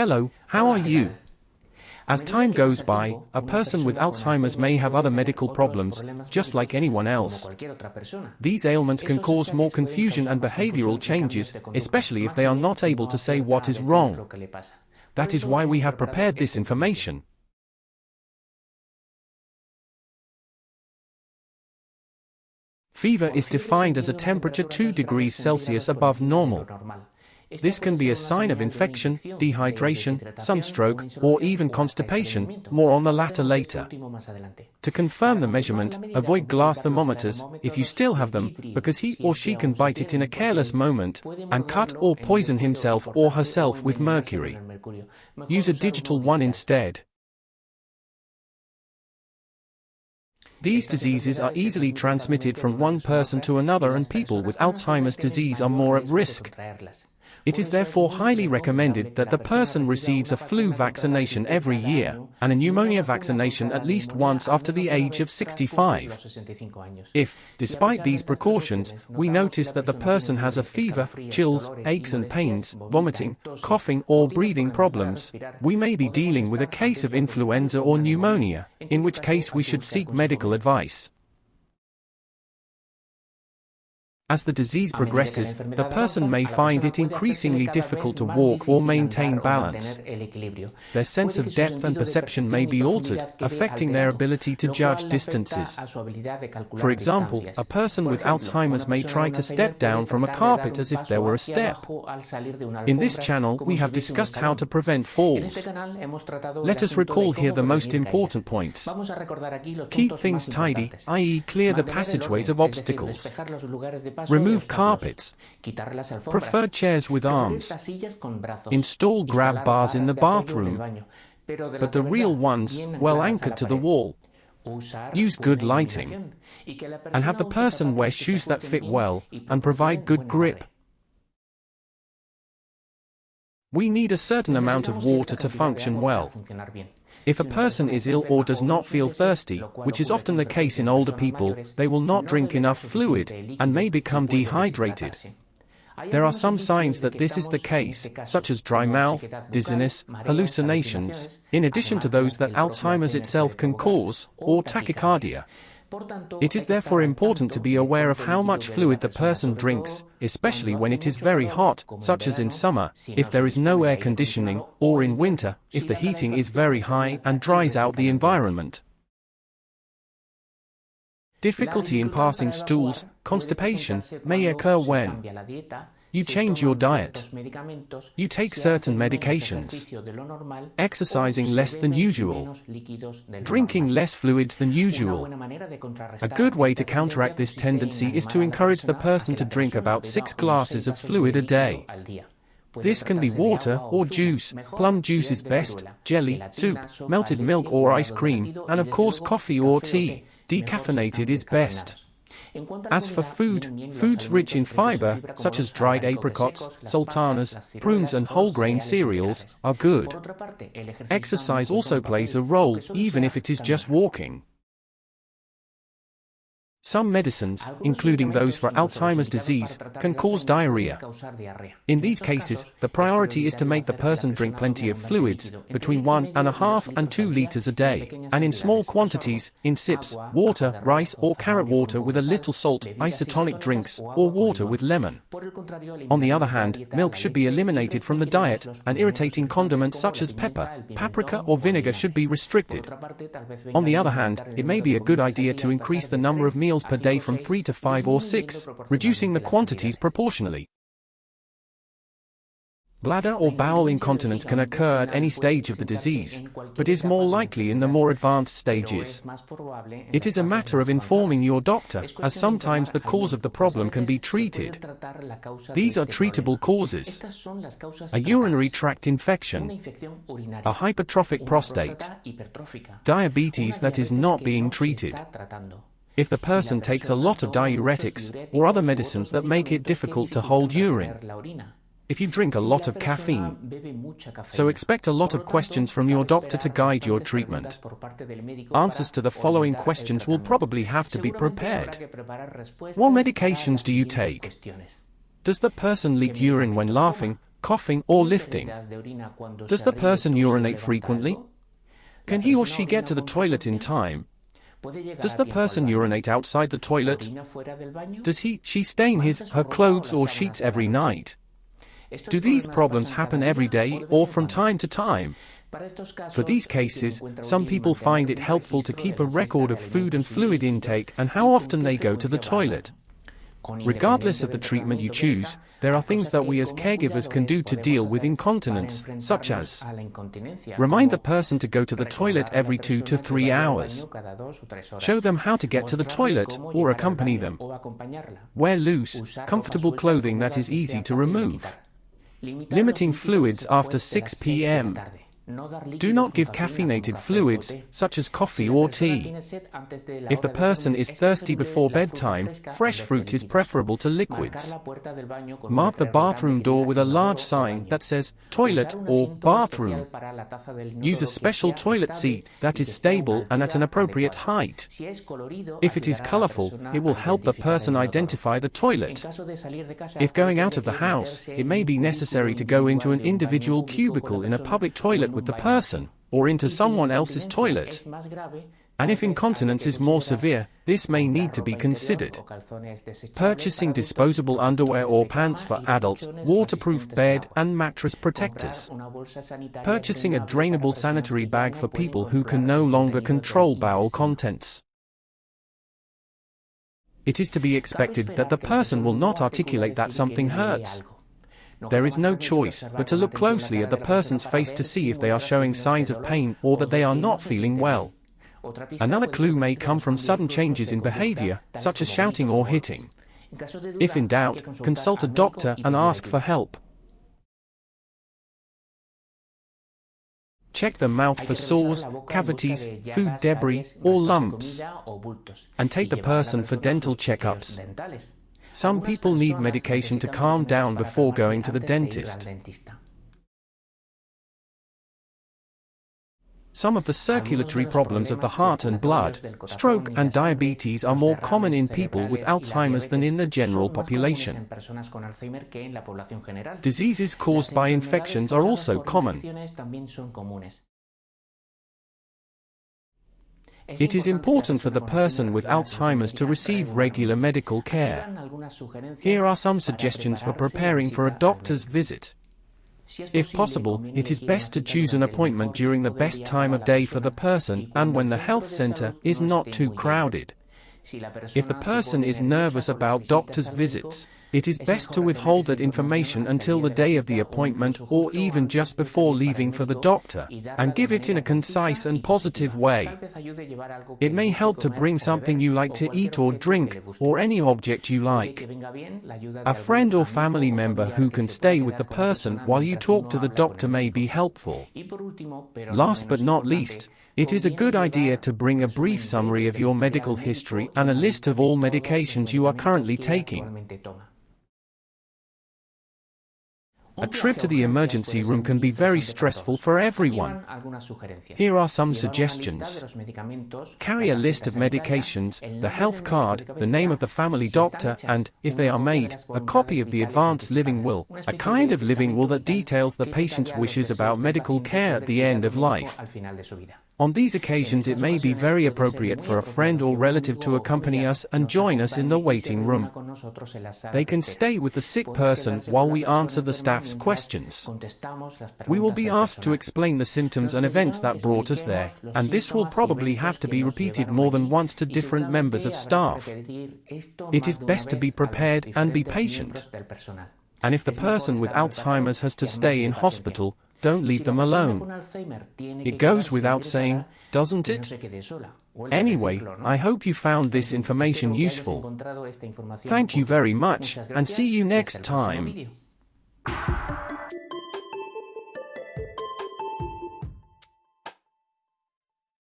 Hello, how are you? As time goes by, a person with Alzheimer's may have other medical problems, just like anyone else. These ailments can cause more confusion and behavioral changes, especially if they are not able to say what is wrong. That is why we have prepared this information. Fever is defined as a temperature 2 degrees Celsius above normal. This can be a sign of infection, dehydration, sunstroke, or even constipation, more on the latter later. To confirm the measurement, avoid glass thermometers, if you still have them, because he or she can bite it in a careless moment, and cut or poison himself or herself with mercury. Use a digital one instead. These diseases are easily transmitted from one person to another and people with Alzheimer's disease are more at risk. It is therefore highly recommended that the person receives a flu vaccination every year, and a pneumonia vaccination at least once after the age of 65. If, despite these precautions, we notice that the person has a fever, chills, aches and pains, vomiting, coughing or breathing problems, we may be dealing with a case of influenza or pneumonia, in which case we should seek medical advice. As the disease progresses, the person may find it increasingly difficult to walk or maintain balance. Their sense of depth and perception may be altered, affecting their ability to judge distances. For example, a person with Alzheimer's may try to step down from a carpet as if there were a step. In this channel, we have discussed how to prevent falls. Let us recall here the most important points. Keep things tidy, i.e. clear the passageways of obstacles. Remove carpets. Prefer chairs with arms. Install grab bars in the bathroom, but the real ones, well anchored to the wall. Use good lighting. And have the person wear shoes that fit well, and provide good grip. We need a certain amount of water to function well. If a person is ill or does not feel thirsty, which is often the case in older people, they will not drink enough fluid, and may become dehydrated. There are some signs that this is the case, such as dry mouth, dizziness, hallucinations, in addition to those that Alzheimer's itself can cause, or tachycardia. It is therefore important to be aware of how much fluid the person drinks, especially when it is very hot, such as in summer, if there is no air conditioning, or in winter, if the heating is very high and dries out the environment. Difficulty in passing stools, constipation, may occur when you change your diet. You take certain medications. Exercising less than usual. Drinking less fluids than usual. A good way to counteract this tendency is to encourage the person to drink about six glasses of fluid a day. This can be water or juice, plum juice is best, jelly, soup, melted milk or ice cream, and of course coffee or tea. Decaffeinated is best. As for food, foods rich in fiber, such as dried apricots, sultanas, prunes and whole grain cereals, are good. Exercise also plays a role, even if it is just walking. Some medicines, including those for Alzheimer's disease, can cause diarrhea. In these cases, the priority is to make the person drink plenty of fluids, between one and a half and two liters a day, and in small quantities, in sips, water, rice or carrot water with a little salt, isotonic drinks, or water with lemon. On the other hand, milk should be eliminated from the diet, and irritating condiments such as pepper, paprika or vinegar should be restricted. On the other hand, it may be a good idea to increase the number of meals meals per day from 3 to 5 or 6, reducing the quantities proportionally. Bladder or bowel incontinence can occur at any stage of the disease, but is more likely in the more advanced stages. It is a matter of informing your doctor, as sometimes the cause of the problem can be treated. These are treatable causes. A urinary tract infection, a hypertrophic prostate, diabetes that is not being treated, if the person takes a lot of diuretics, or other medicines that make it difficult to hold urine. If you drink a lot of caffeine. So expect a lot of questions from your doctor to guide your treatment. Answers to the following questions will probably have to be prepared. What medications do you take? Does the person leak urine when laughing, coughing, or lifting? Does the person urinate frequently? Can he or she get to the toilet in time? Does the person urinate outside the toilet? Does he, she stain his, her clothes or sheets every night? Do these problems happen every day or from time to time? For these cases, some people find it helpful to keep a record of food and fluid intake and how often they go to the toilet. Regardless of the treatment you choose, there are things that we as caregivers can do to deal with incontinence, such as remind the person to go to the toilet every two to three hours, show them how to get to the toilet, or accompany them, wear loose, comfortable clothing that is easy to remove, limiting fluids after 6 p.m., do not give caffeinated fluids, such as coffee or tea. If the person is thirsty before bedtime, fresh fruit is preferable to liquids. Mark the bathroom door with a large sign that says toilet or bathroom. Use a special toilet seat that is stable and at an appropriate height. If it is colorful, it will help the person identify the toilet. If going out of the house, it may be necessary to go into an individual cubicle in a public toilet with the person, or into someone else's toilet. And if incontinence is more severe, this may need to be considered. Purchasing disposable underwear or pants for adults, waterproof bed and mattress protectors. Purchasing a drainable sanitary bag for people who can no longer control bowel contents. It is to be expected that the person will not articulate that something hurts. There is no choice but to look closely at the person's face to see if they are showing signs of pain or that they are not feeling well. Another clue may come from sudden changes in behavior, such as shouting or hitting. If in doubt, consult a doctor and ask for help. Check the mouth for sores, cavities, food debris, or lumps. And take the person for dental checkups. Some people need medication to calm down before going to the dentist. Some of the circulatory problems of the heart and blood, stroke and diabetes are more common in people with Alzheimer's than in the general population. Diseases caused by infections are also common. It is important for the person with Alzheimer's to receive regular medical care. Here are some suggestions for preparing for a doctor's visit. If possible, it is best to choose an appointment during the best time of day for the person and when the health center is not too crowded. If the person is nervous about doctor's visits, it is best to withhold that information until the day of the appointment or even just before leaving for the doctor, and give it in a concise and positive way. It may help to bring something you like to eat or drink, or any object you like. A friend or family member who can stay with the person while you talk to the doctor may be helpful. Last but not least, it is a good idea to bring a brief summary of your medical history and a list of all medications you are currently taking. A trip to the emergency room can be very stressful for everyone. Here are some suggestions. Carry a list of medications, the health card, the name of the family doctor, and, if they are made, a copy of the advanced living will, a kind of living will that details the patient's wishes about medical care at the end of life. On these occasions it may be very appropriate for a friend or relative to accompany us and join us in the waiting room. They can stay with the sick person while we answer the staff's questions. We will be asked to explain the symptoms and events that brought us there, and this will probably have to be repeated more than once to different members of staff. It is best to be prepared and be patient. And if the person with Alzheimer's has to stay in hospital, don't leave them alone. It goes without saying, doesn't it? Anyway, I hope you found this information useful. Thank you very much, and see you next time.